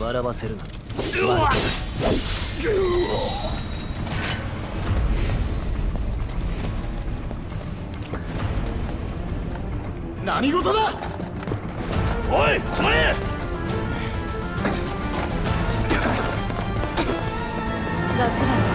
笑わせるな。何事だ？おい止まれ楽な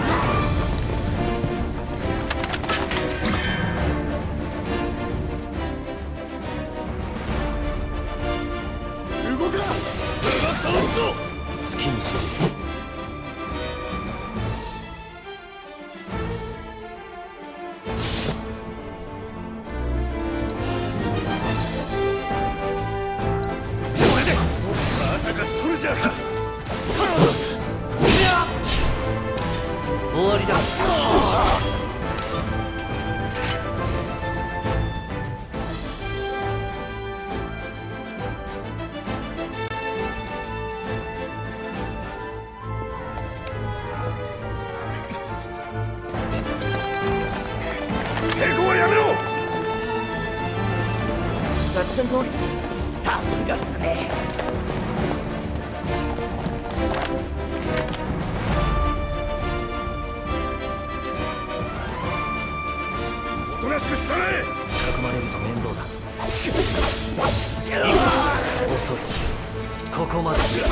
ここまでだシュッ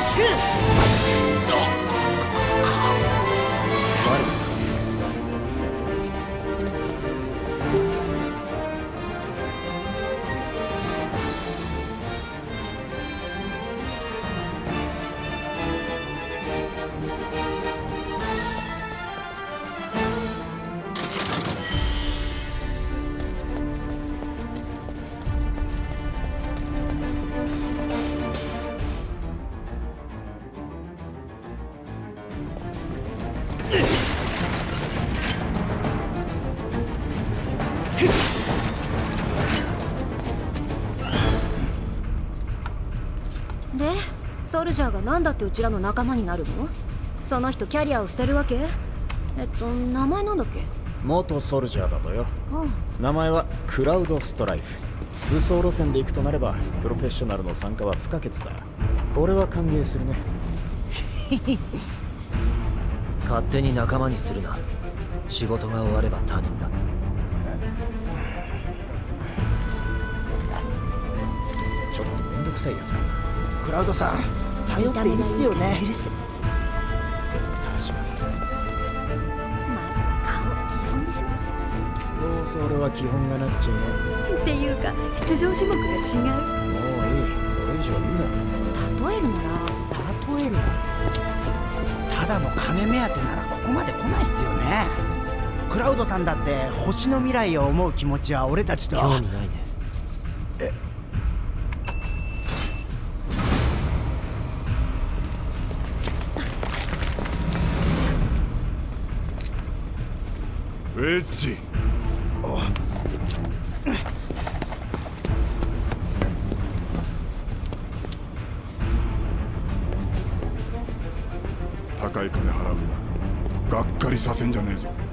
シュッソルジャーが何だってうちらの仲間になるの？その人キャリアを捨てるわけ？えっと名前なんだっけ？元ソルジャーだとよ。うん名前はクラウドストライフ。武装路線で行くとなればプロフェッショナルの参加は不可欠だ。俺は歓迎するね。勝手に仲間にするな。仕事が終われば他人だ。ちょっとめんどくさいやつか。なクラウドさん頼っていいっすよね。始まったまずは顔基本でしどうせ俺は基本がなっちゅうのょっていうか出場種目が違う。もういい。それ以上言うな。例えるなら。例えるなただの金目当てならここまで来ないっすよね。クラウドさんだって星の未来を思う気持ちは俺たちと。興味ない高い金払うがっかりさせんじゃねえぞ。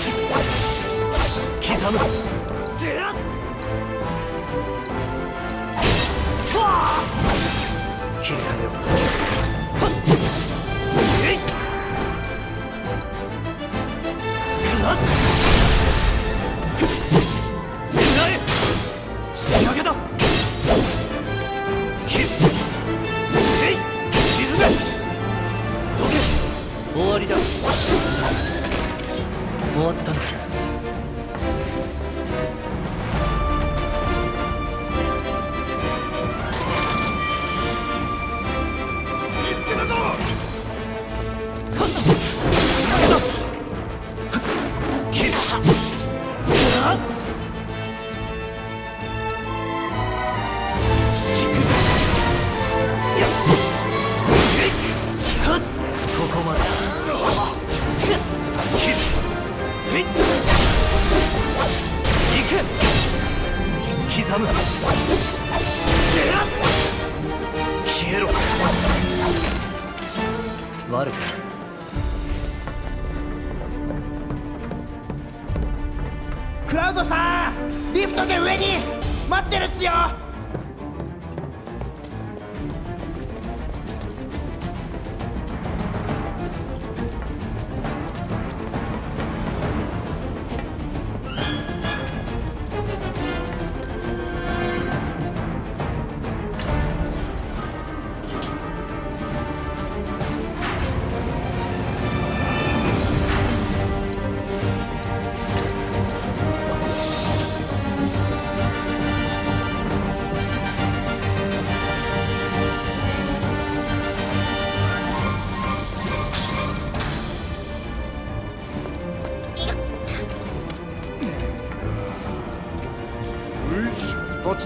刻む。切り替えよ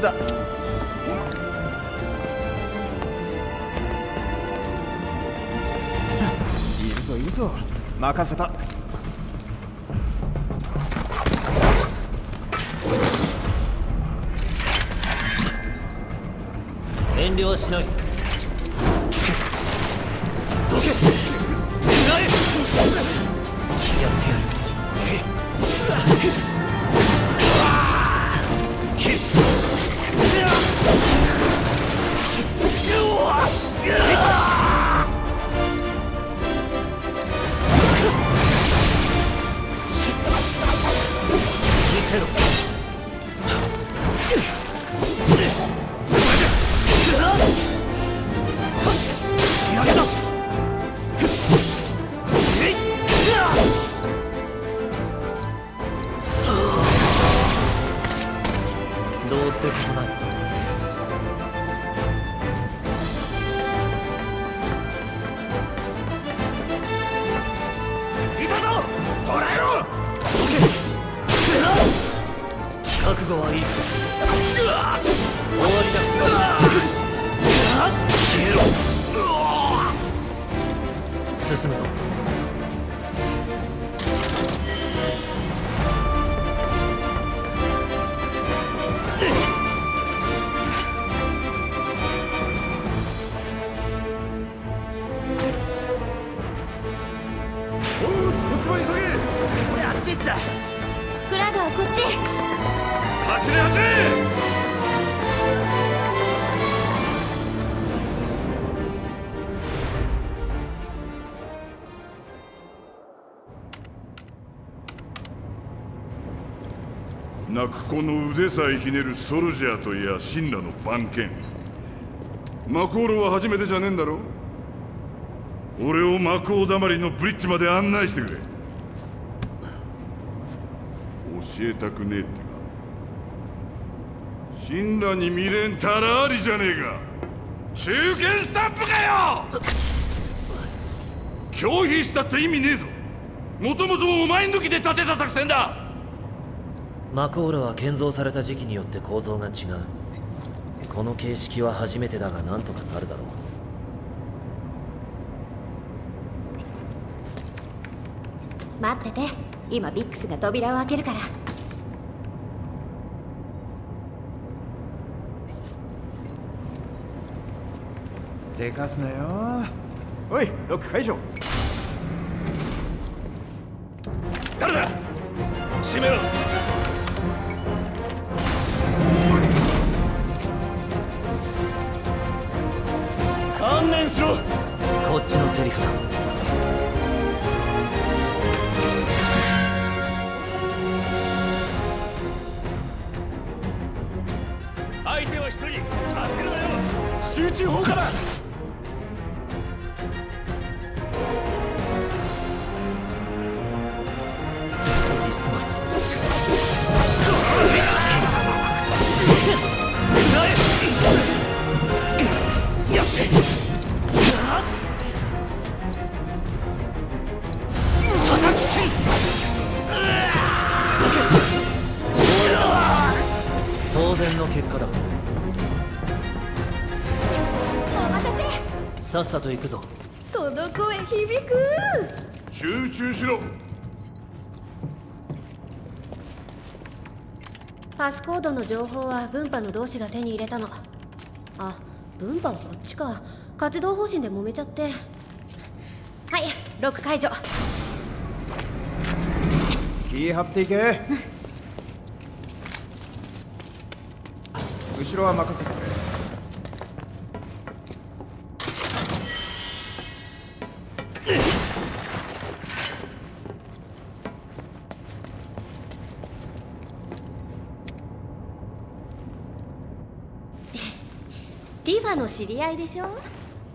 だ。いるぞいるぞ。任せた。遠慮しない。泣く子の腕さえひねるソルジャーといや神羅の番犬。マコールは初めてじゃねえんだろ俺をマコーだまりのブリッジまで案内してくれ。教えたくねえってか。神羅に未練たらありじゃねえか。中堅スタンプかよ！拒否したって意味ねえぞ。もともとお前抜きで立てた作戦だマコーラは建造された時期によって構造が違う。この形式は初めてだがなんとかなるだろう。待ってて。今ビックスが扉を開けるから。せかすなよ。おいロック解除こっち当然の結果だ。お待たさっさと行くぞ。せその声響く。集中しろ。パスコードの情報は分派の同志が手に入れたの。あ分派はこっちか。活動方針で揉めちゃって。はいロック解除。気張っていけ後ろは任せてくれ。ティファの知り合いでしょ？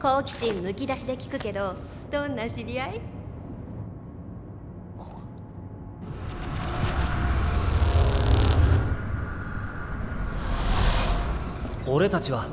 好奇心むき出しで聞くけどどんな知り合い？俺たちは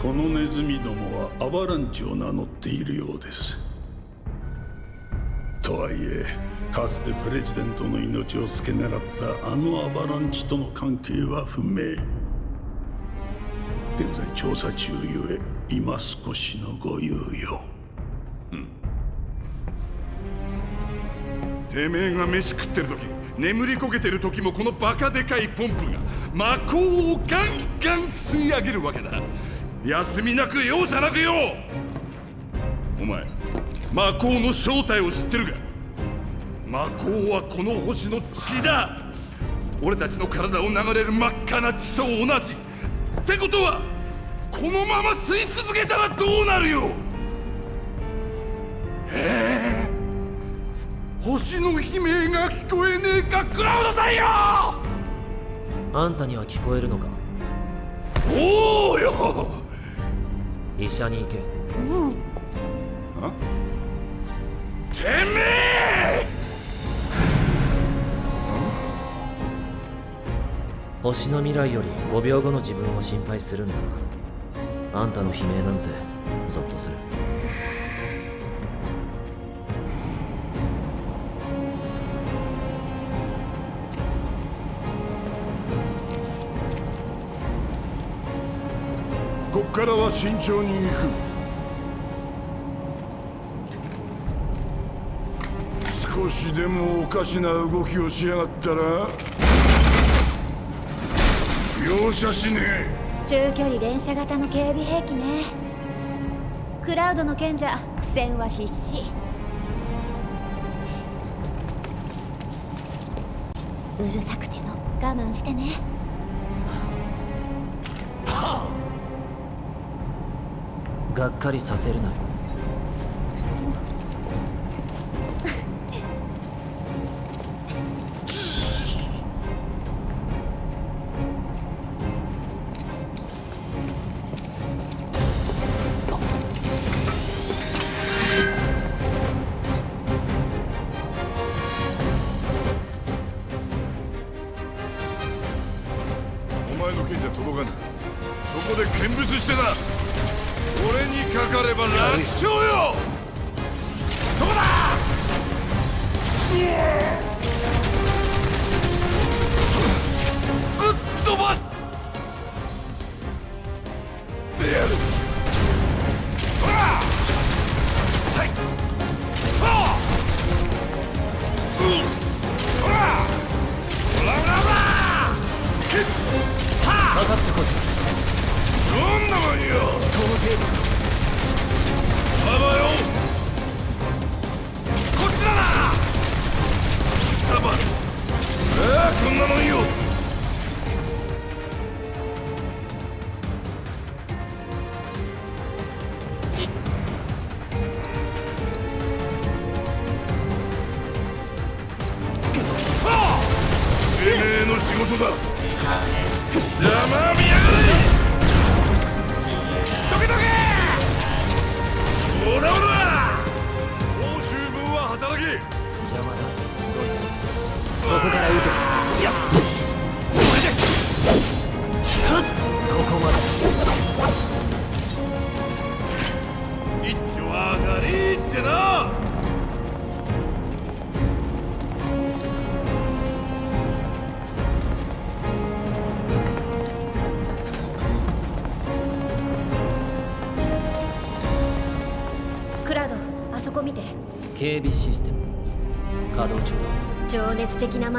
このネズミどもはアバランチを名乗っているようです。とはいえかつてプレジデントの命を付け狙ったあのアバランチとの関係は不明。現在調査中ゆえ今少しのご猶予。うん。てめえが飯食ってる時眠りこけてる時もこのバカでかいポンプが魔法をガンガン吸い上げるわけだ。休みなく容赦なくよお前魔法の正体を知ってるか？魔法はこの星の血だ。俺たちの体を流れる真っ赤な血と同じ。ってことはこのまま吸い続けたらどうなるよ？ええ星の悲鳴が聞こえねえか？クラウドさんよ！あんたには聞こえるのか？おおよ医者に行け。てめえ星の未来より5秒後の自分を心配するんだな。あんたの悲鳴なんてゾッとするからは慎重に行く。少しでもおかしな動きをしやがったら容赦しねえ。中距離連射型の警備兵器ね。クラウドの賢者苦戦は必至。うるさくても我慢してね。がっかりさせるなよ。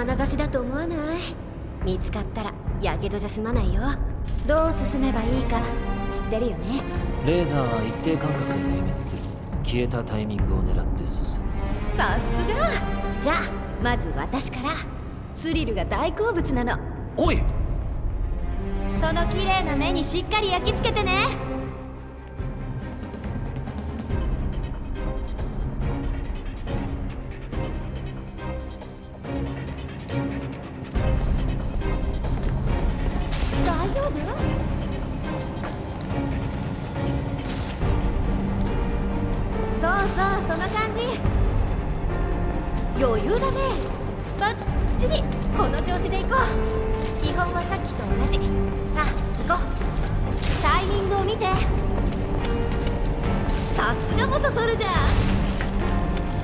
眼差しだと思わない見つかったらやけどじゃ済まないよどう進めばいいか知ってるよねレーザーは一定間隔で明滅する消えたタイミングを狙って進むさすがじゃあまず私からスリルが大好物なのおいその綺麗な目にしっかり焼き付けてねすが元ソルジャ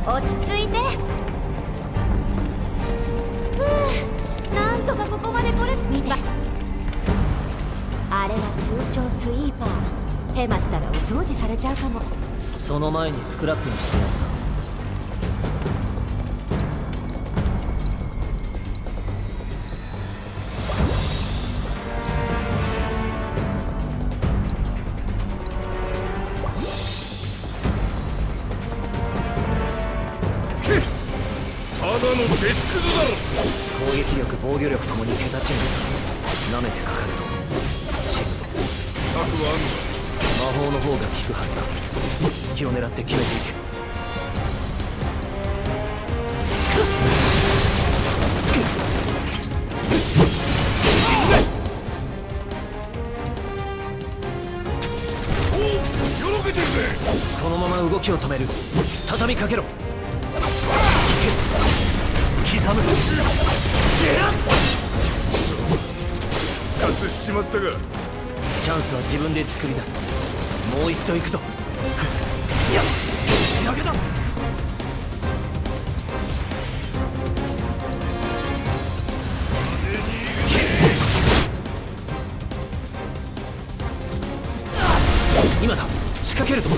ー。落ち着いて。ふうなんとかここまで来れ。見て。あれは通称スイーパー。ヘマしたらお掃除されちゃうかも。その前にスクラップにしてやるさ。めてかかると死ぬぞ策はあんの魔法の方が効くはずだ隙を狙って決めていけこのまま動きを止める。畳みかけろ。刻む。活しちまったが。チャンスは自分で作り出す。もう一度行くぞ。いや仕上げだ今だ。仕掛けるぞ。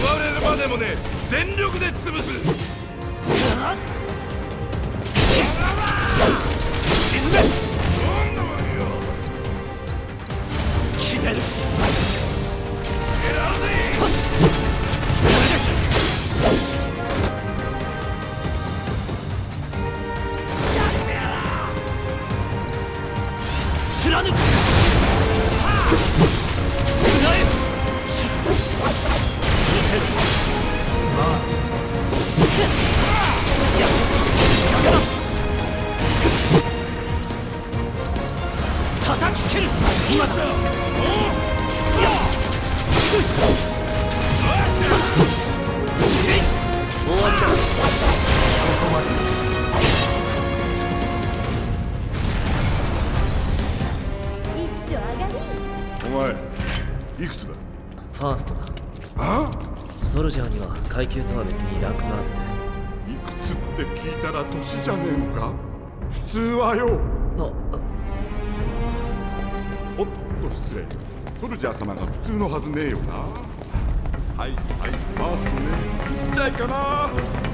奪われるまでもね全力で潰す いくつだ？ファーストだ。あ？ソルジャーには階級とは別にランクがあって。いくつって聞いたら年じゃねえのか？普通はよ失礼。ソルジャー様が普通のはずねえよな。はいはいファーストねちっちゃいかな。